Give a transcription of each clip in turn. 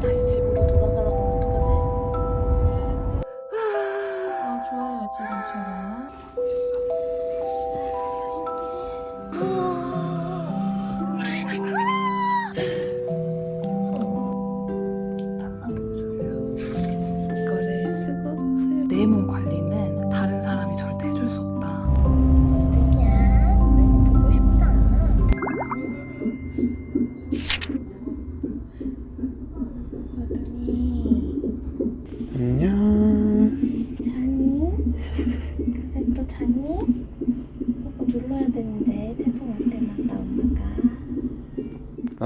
다시 집으로 돌아가라고 어떡하지? 아 좋아요 지금처럼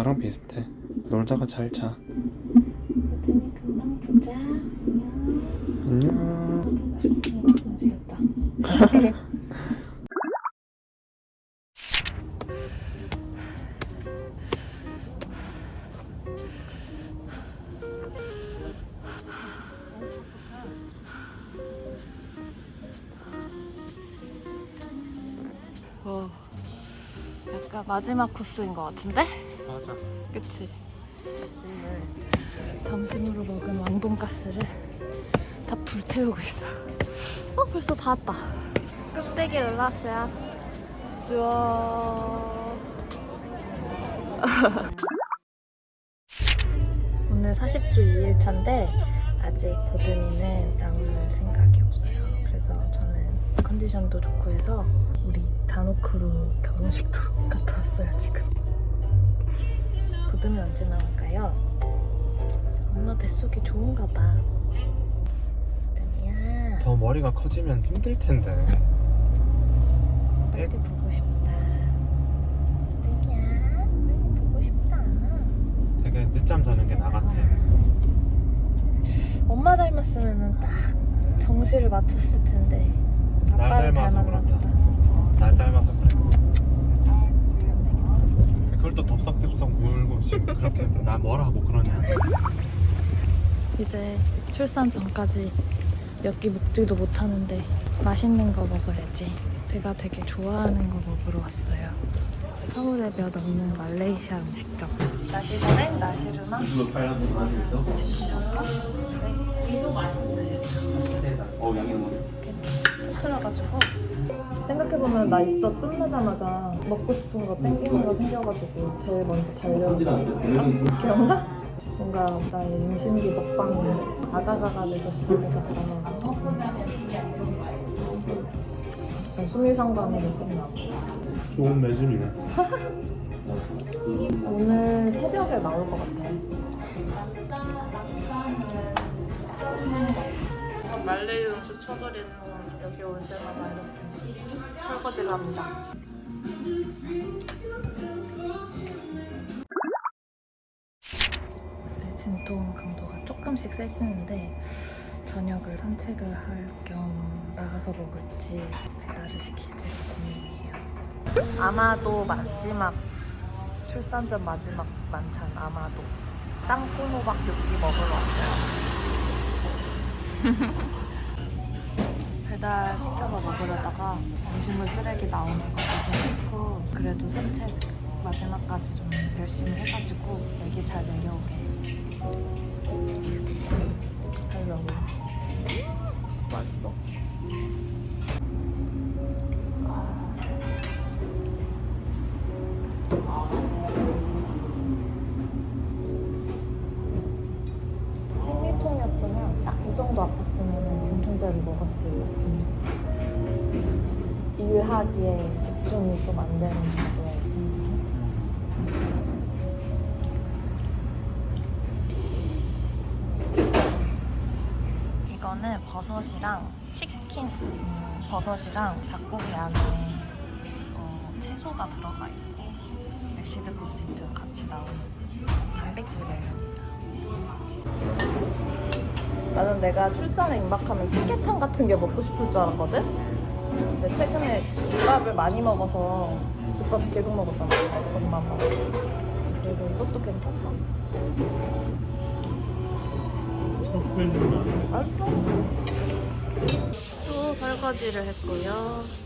나랑 비슷해. 놀다가 잘 자. 아들이 금방 보자. 안녕. 안녕. 약간 마지막 코스인 것 같은데? 그치? 점심으로 먹은 왕돈가스를 다 불태우고 있어. 어, 벌써 다 왔다. 껍데기 올라왔어요. 쭈어. 오늘 40주 2일차인데 아직 보듬이는 나올 생각이 없어요. 그래서 저는 컨디션도 좋고 해서 우리 다노크루 결혼식도 갔다 왔어요 지금. 보듬이 언제 나올까요? 엄마 뱃속이 좋은가 봐. 보듬이야. 더 머리가 커지면 힘들 텐데. 빨리 보고 싶다. 어떡이야? 많이 보고 싶다. 되게 늦잠 자는 게나 같아. 엄마 닮았으면 딱 정시를 맞췄을 텐데. 날 아빠를 닮아서 그렇다. 날 닮아서 그래. 그걸 또 덥석덥석 울고 지금 그렇게 나 뭐라고 그러냐. 이제 출산 전까지 몇 끼 먹지도 못하는데 맛있는 거 먹어야지. 제가 되게 좋아하는 거 먹으러 왔어요. 서울에 몇 없는 말레이시아 음식점. 나시고랭, 나시르마, 어 양이 너무. 터트려가지고 생각해보면 나 입덧 끝나자마자 먹고 싶은 거 땡기는 거 생겨가지고 제일 먼저 달려오는 거 기억나? 뭔가 나의 임신기 먹방이 아가가가 돼서 시작해서 아마 약간 수미상관으로 끝나고. 좋은 매진이네. 오늘 새벽에 나올 것 같아. 말레이 음식 쳐버리는 건 여기 올 때마다 이렇게 설거지를 합니다 이제 진통 강도가 조금씩 세지는데 저녁을 산책을 할 겸 나가서 먹을지 배달을 시킬지 고민이에요. 아마도 마지막 출산 전 마지막 만찬 아마도 땅콩호박 육기 먹으러 왔어요. 배달 시켜서 먹으려다가 음식물 쓰레기 나오는 것도 좀 싫고 그래도 산책 마지막까지 좀 열심히 해가지고 애기 잘 내려오게 먹었을 텐데 일하기에 집중이 좀 안 되는 생리통 이거는 버섯이랑 치킨, 음, 버섯이랑 닭고기 안에 어, 채소가 들어가 있고 mashed potato 같이 나오는 단백질 메뉴입니다. 나는 내가 출산에 임박하면 삼계탕 같은 게 먹고 싶을 줄 알았거든? 근데 최근에 집밥을 많이 먹어서 집밥 계속 먹었잖아. 엄마 먹어. 그래서 이것도 괜찮다. 또 설거지를 했고요.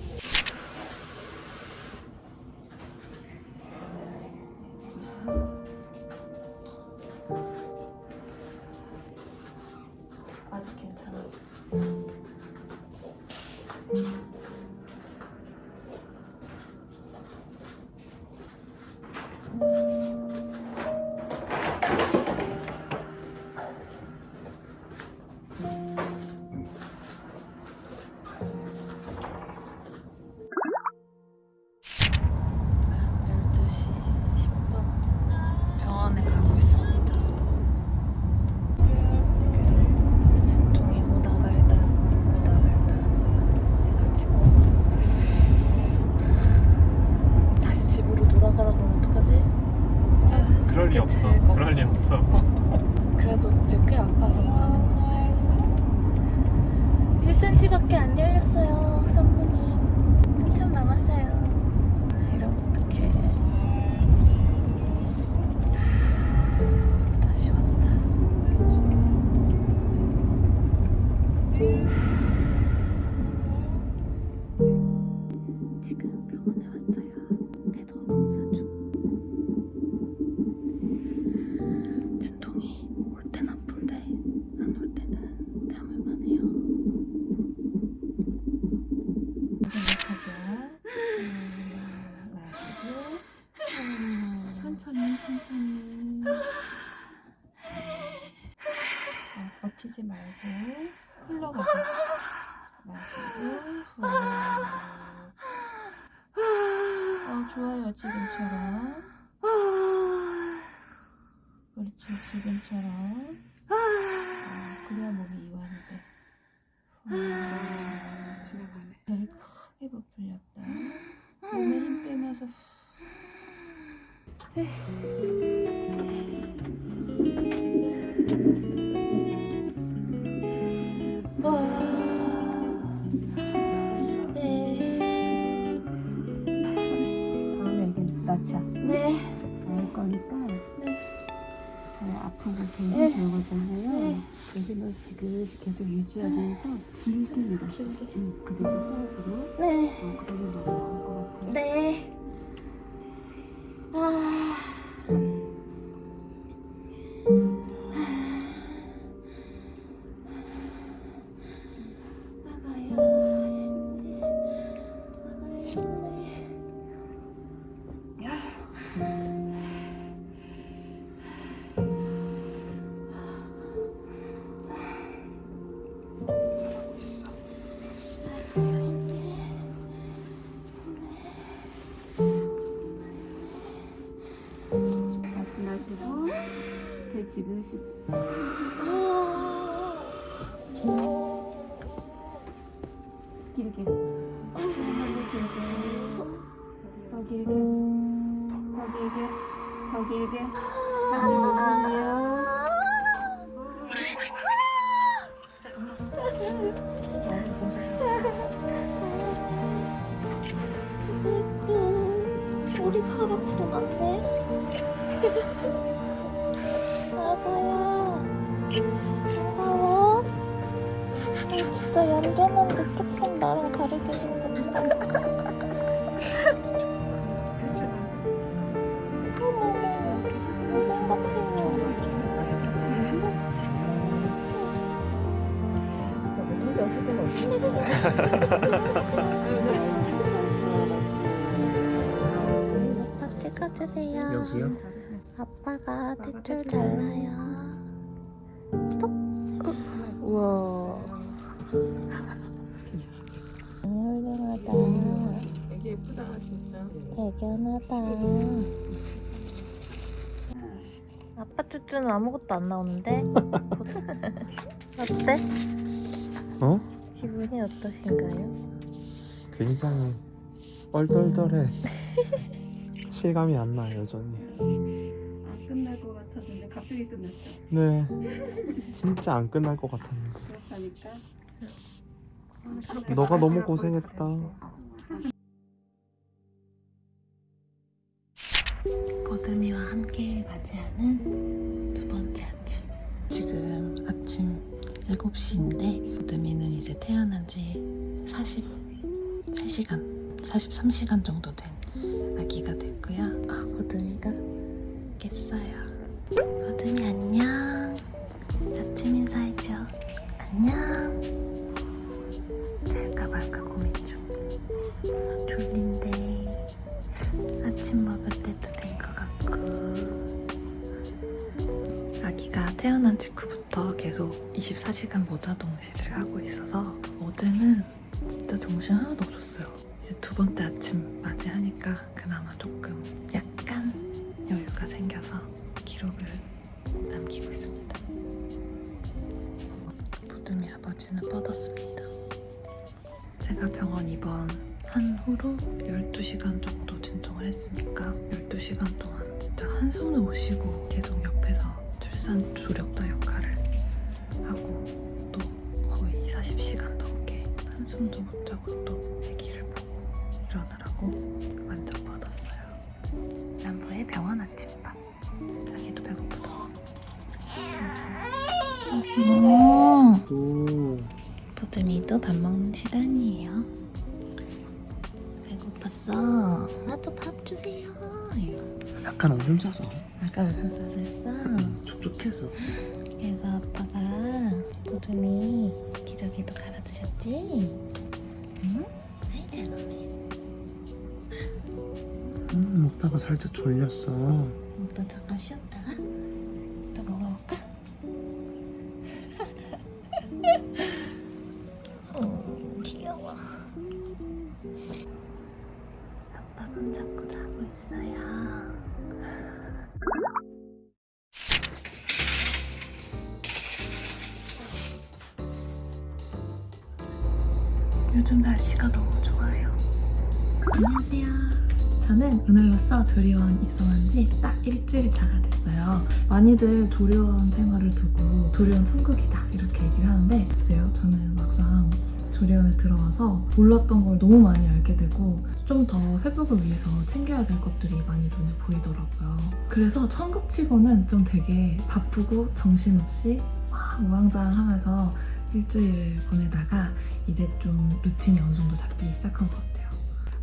풀렸다 몸에 힘 빼면서 네. 다음에 이게 낳자. 네. 거니까. 네. 어, 아프고 돌고 네. 그러잖아요. 네. 그래서 너 지그시 계속 유지하면서 길게. 응, 그 대신 호흡으로. 네. 어, 그러면 너무 우리 시럽도 많네. 아가야. 아가야. 어, 진짜 얌전한데 조금 나랑 다르게 생겼다. 어머머, 인간 같아요. 아빠 찍어주세요. 여기요? 아빠가 대출 잘라요. 톡. 우와. 훌륭하다. 되게 예쁘다 진짜 대견하다. 아빠 쭈쭈는 아무것도 안 나오는데? 어때? 어? 기분이 어떠신가요? 굉장히 얼떨떨해 실감이 안나 여전히 아, 끝날 것 같았는데 갑자기 끝났죠. 네 진짜 안 끝날 것 같았는데 그렇다니까. 너가 너무 고생했다 보드미와 함께 맞이하는 두 번째 아침. 지금 아침 7시인데 보드미는 이제 태어난 지 43시간, 43시간 정도 된 아기가 됐고 요. 아, 쉬고 계속 옆에서 출산 조력자 역할을 하고 또 거의 40시간 넘게 한숨도 못 자고 또 아기를 보고 일어나라고 뻗었어요. 남부의 병원 아침밥. 자기도 배고프다. 오. 또 보드미도 밥 먹는 시간이에요. 배고팠어. 나도 밥 주세요. 약간 오줌 싸서 아까 무슨 싸랬어? 촉촉해서 그래서 아빠가 보드미 기저귀도 갈아주셨지? 응? 아이 잘 먹네. 음, 먹다가 살짝 졸렸어 또 잠깐 쉬었다. 오늘로써 조리원 입성한 지 딱 일주일 차가 됐어요. 많이들 조리원 생활을 두고 조리원 천국이다 이렇게 얘기를 하는데 글쎄요 저는 막상 조리원에 들어와서 몰랐던 걸 너무 많이 알게 되고 좀 더 회복을 위해서 챙겨야 될 것들이 많이 눈에 보이더라고요. 그래서 천국치고는 좀 되게 바쁘고 정신없이 막 우왕좌왕하면서 일주일 보내다가 이제 좀 루틴이 어느 정도 잡히기 시작한 것 같아요.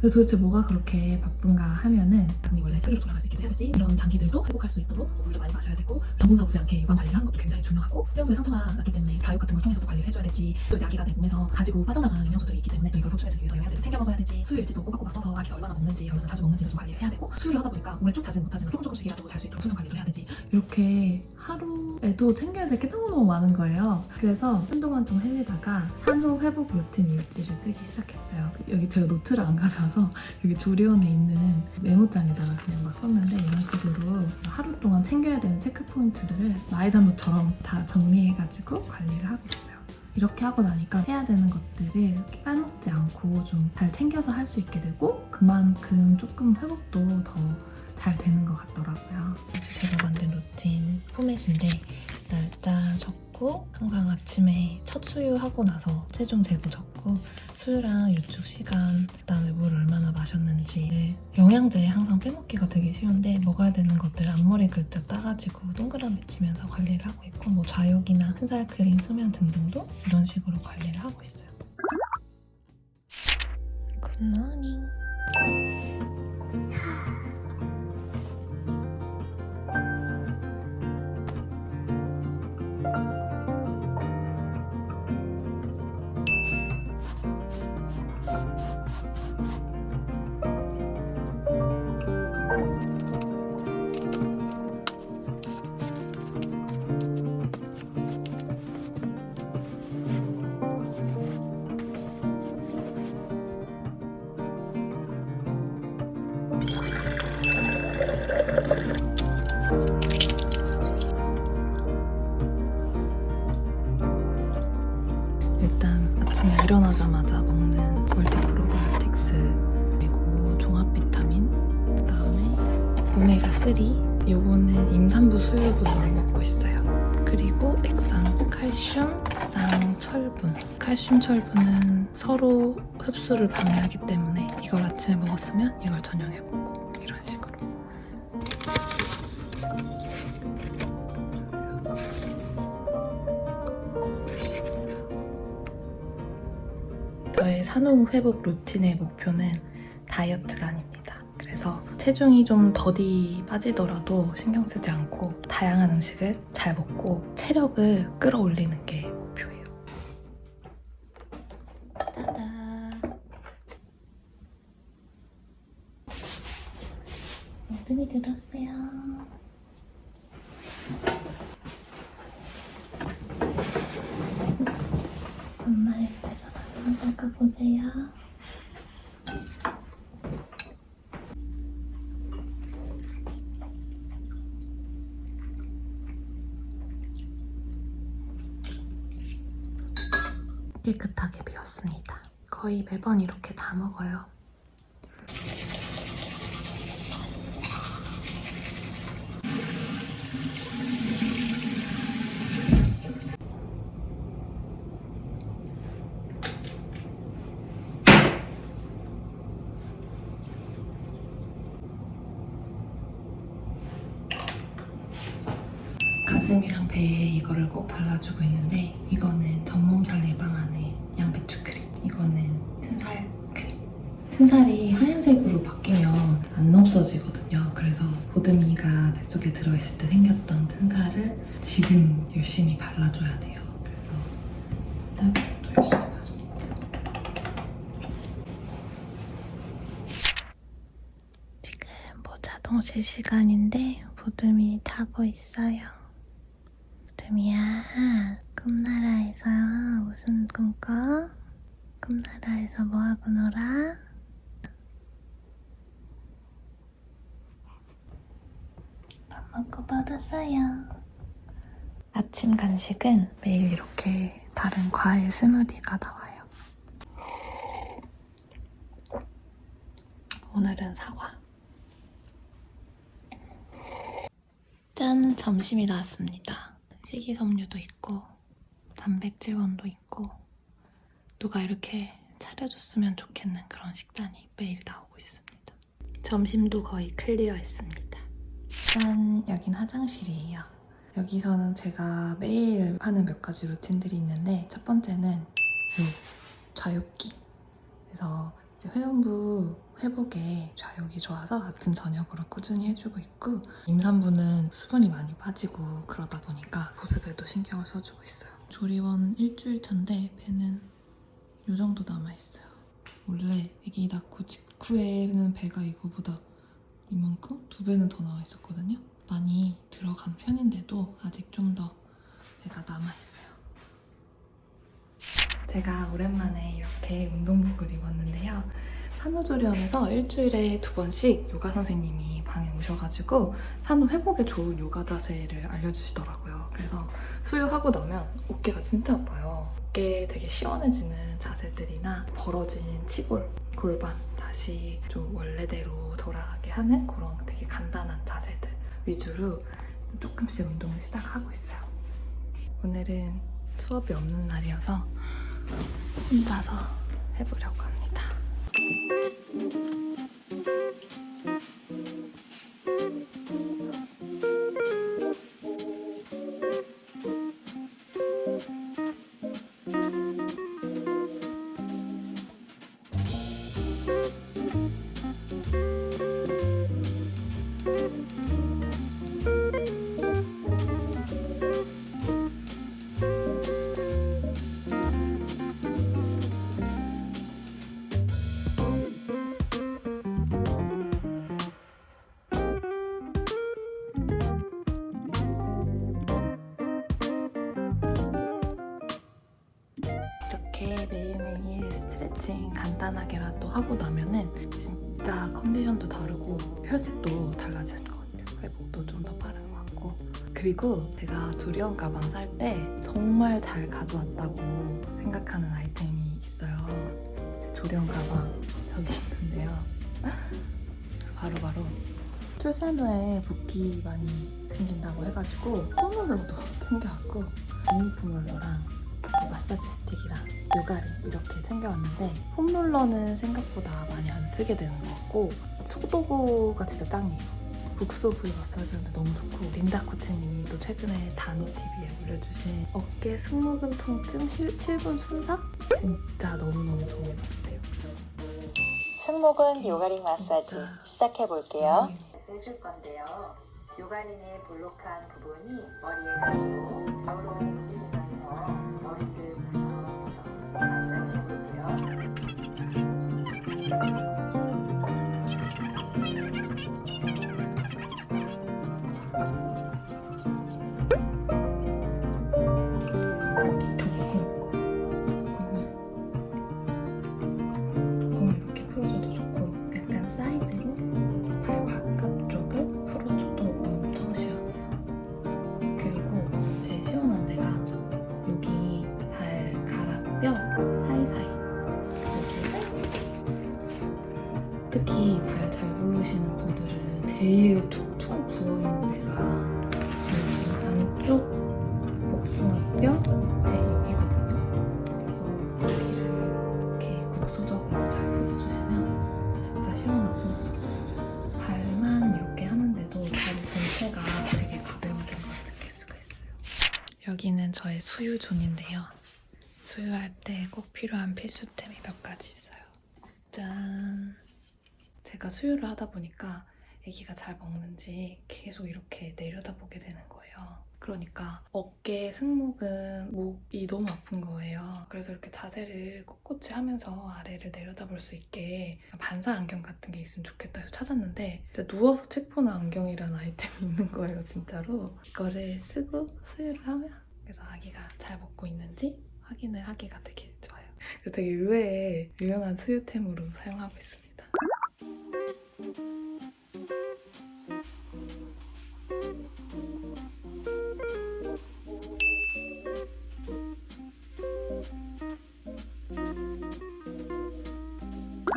그래서 도대체 뭐가 그렇게 바쁜가 하면은 장기 원래 끓이로 돌아갈 수 있게 돼야지 이런 장기들도 회복할 수 있도록 물도 많이 마셔야 되고 전분 나오지 않게 유방 관리를 하는 것도 굉장히 중요하고 회음부에 상처가 났기 때문에 가육 같은 걸 통해서도 관리를 해줘야 되지 또 이제 아기가 내 몸에서 가지고 빠져나가는 영양소들이 있기 때문에 이걸 보충해주기 위해서 영양제를 챙겨 먹어야 되지 수유 일지도 꼬박꼬박 써서 아기가 얼마나 먹는지 얼마나 자주 먹는지도 좀 관리를 해야 되고 수유를 하다 보니까 오래 쭉 자진 못하지만 조금 조금씩이라도 잘 수 있도록 수면 관리도 해야 되지 이렇게 하루에도 챙겨야 될 게 너무너무 많은 거예요. 그래서 한동안 좀 헤매다가 산후 회복 루틴 일지를 쓰기 시작했어요. 여기 제가 노트를 안 가져와서 여기 조리원에 있는 메모장에다가 그냥 막 썼는데 이런 식으로 하루 동안 챙겨야 되는 체크 포인트들을 마이다노처럼 다 정리해가지고 관리를 하고 있어요. 이렇게 하고 나니까 해야 되는 것들을 빼먹지 않고 좀 잘 챙겨서 할 수 있게 되고 그만큼 조금 회복도 더 잘 되는 것 같더라고요. 제가 만든 루틴 포맷인데 날짜 적고 항상 아침에 첫 수유하고 나서 체중 재고 적고 수유랑 유축 시간 그다음에 물 얼마나 마셨는지 영양제 항상 빼먹기가 되게 쉬운데 먹어야 되는 것들 앞머리 글자 따가지고 동그라미 치면서 관리를 하고 있고 뭐 좌욕이나 튼살 크림, 수면 등등도 이런 식으로 관리를 하고 있어요. 굿모닝 칼슘 철분은 서로 흡수를 방해하기 때문에 이걸 아침에 먹었으면 이걸 저녁에 먹고 이런 식으로. 저의 산후 회복 루틴의 목표는 다이어트가 아닙니다. 그래서 체중이 좀 더디 빠지더라도 신경 쓰지 않고 다양한 음식을 잘 먹고 체력을 끌어올리는 게 들었어요. 엄마 옆에서 나가 보세요. 깨끗하게 비웠습니다. 거의 매번 이렇게 다 먹어요. 튼살이 하얀색으로 바뀌면 안 없어지거든요 그래서 보드미가 뱃속에 들어있을 때 생겼던 튼살을 지금 열심히 발라줘야 돼요 그래서 또 열심히 지금 모자 동실 시간인데 보듬이 자고 있어요. 보듬이야, 꿈나라에서 무슨 꿈 꿔? 꿈나라에서 뭐하고 놀아? 밥 먹고 받았어요. 아침 간식은 매일 이렇게 다른 과일 스무디가 나와요 오늘은 사과 짠! 점심이 나왔습니다. 식이섬유도 있고 단백질원도 있고 누가 이렇게 차려줬으면 좋겠는 그런 식단이 매일 나오고 있습니다. 점심도 거의 클리어했습니다. 짠! 여긴 화장실이에요. 여기서는 제가 매일 하는 몇 가지 루틴들이 있는데 첫 번째는 요 좌욕기 그래서 이제 회원부 회복에 좌욕이 좋아서 아침 저녁으로 꾸준히 해주고 있고 임산부는 수분이 많이 빠지고 그러다 보니까 보습에도 신경을 써주고 있어요 조리원 일주일 차인데 배는 요 정도 남아있어요 원래 아기 낳고 직후에는 배가 이거보다 이만큼? 두 배는 더 나와 있었거든요 많이 들어간 편인데도 아직 좀 더 배가 남아있어요 제가 오랜만에 이렇게 운동복을 입었는데요. 산후조리원에서 일주일에 두 번씩 요가 선생님이 방에 오셔가지고 산후 회복에 좋은 요가 자세를 알려주시더라고요. 그래서 수유하고 나면 어깨가 진짜 아파요. 어깨 되게 시원해지는 자세들이나 벌어진 치골, 골반 다시 좀 원래대로 돌아가게 하는 그런 되게 간단한 자세들 위주로 조금씩 운동을 시작하고 있어요. 오늘은 수업이 없는 날이어서 혼자서 해보려고 합니다. うん。 달라지는 것 같아요. 회복도 좀 더 빠른 것 같고. 그리고 제가 조리원 가방 살 때 정말 잘 가져왔다고 생각하는 아이템이 있어요. 제 조리원 가방 저기 있는데요. 바로바로 출산 후에 붓기 많이 생긴다고 해가지고 폼롤러도 챙겨왔고 미니 폼롤러랑 마사지 스틱이랑 요가링 이렇게 챙겨왔는데 폼롤러는 생각보다 많이 안 쓰게 되는 것 같고 소도구가 진짜 짱이에요 국소부위 마사지하는데 너무 좋고 린다 코치님이 또 최근에 단호TV에 올려주신 어깨 승모근 통증 7 분 순삭? 진짜 너무너무 좋은 것 같아요 승모근 요가링 마사지 진짜. 시작해 볼게요. 음. 해줄 건데요. 요가링의 볼록한 부분이 머리에 가지고 좌우로 움직이면서 머리를 구성해서 마사지 해볼게요. 필수템이 몇 가지 있어요. 짠! 제가 수유를 하다 보니까 아기가 잘 먹는지 계속 이렇게 내려다보게 되는 거예요. 그러니까 어깨 승모근 목이 너무 아픈 거예요. 그래서 이렇게 자세를 꼿꼿이 하면서 아래를 내려다볼 수 있게 반사 안경 같은 게 있으면 좋겠다 해서 찾았는데 누워서 책 보는 안경이라는 아이템이 있는 거예요, 진짜로. 이거를 쓰고 수유를 하면 그래서 아기가 잘 먹고 있는지 확인을 하기가 되게 되게 의외의 유명한 수유템으로 사용하고 있습니다.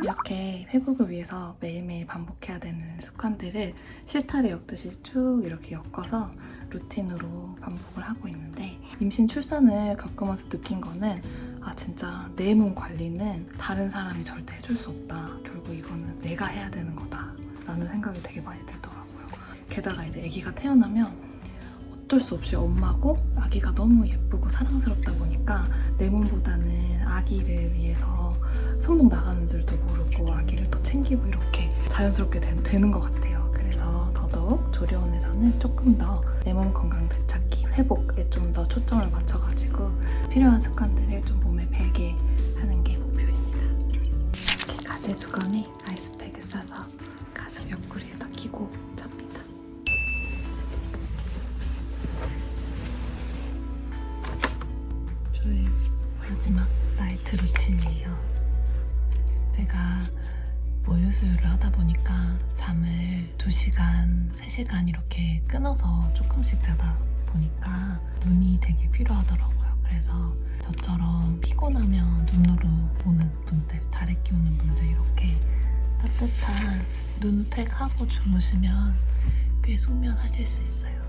이렇게 회복을 위해서 매일매일 반복해야 되는 습관들을 실타래 엮듯이 쭉 이렇게 엮어서 루틴으로 반복을 하고 있는데 임신 출산을 겪으면서 느낀 거는 아 진짜 내 몸 관리는 다른 사람이 절대 해줄 수 없다. 결국 이거는 내가 해야 되는 거다. 라는 생각이 되게 많이 들더라고요. 게다가 이제 아기가 태어나면 어쩔 수 없이 엄마고 아기가 너무 예쁘고 사랑스럽다 보니까 내 몸보다는 아기를 위해서 손목 나가는 줄도 모르고 아기를 또 챙기고 이렇게 자연스럽게 되, 는것 같아요. 그래서 더더욱 조리원에서는 조금 더 내 몸 건강 되찾기, 회복에 좀 더 초점을 맞춰가지고 필요한 습관들을 좀 몸에 배게 하는 게 목표입니다. 이렇게 가제 수건에 아이스팩을 싸서 가슴 옆구리에다 끼고 잡니다. 저의 마지막 나이트 루틴이에요. 제가 모유수유를 하다 보니까 잠을 2시간, 3시간 이렇게 끊어서 조금씩 자다 보니까 눈이 되게 필요하더라고요. 그래서 저처럼 피곤하면 눈으로 보는 분들, 다래 끼우는 분들 이렇게 따뜻한 눈팩 하고 주무시면 꽤 숙면하실 수 있어요.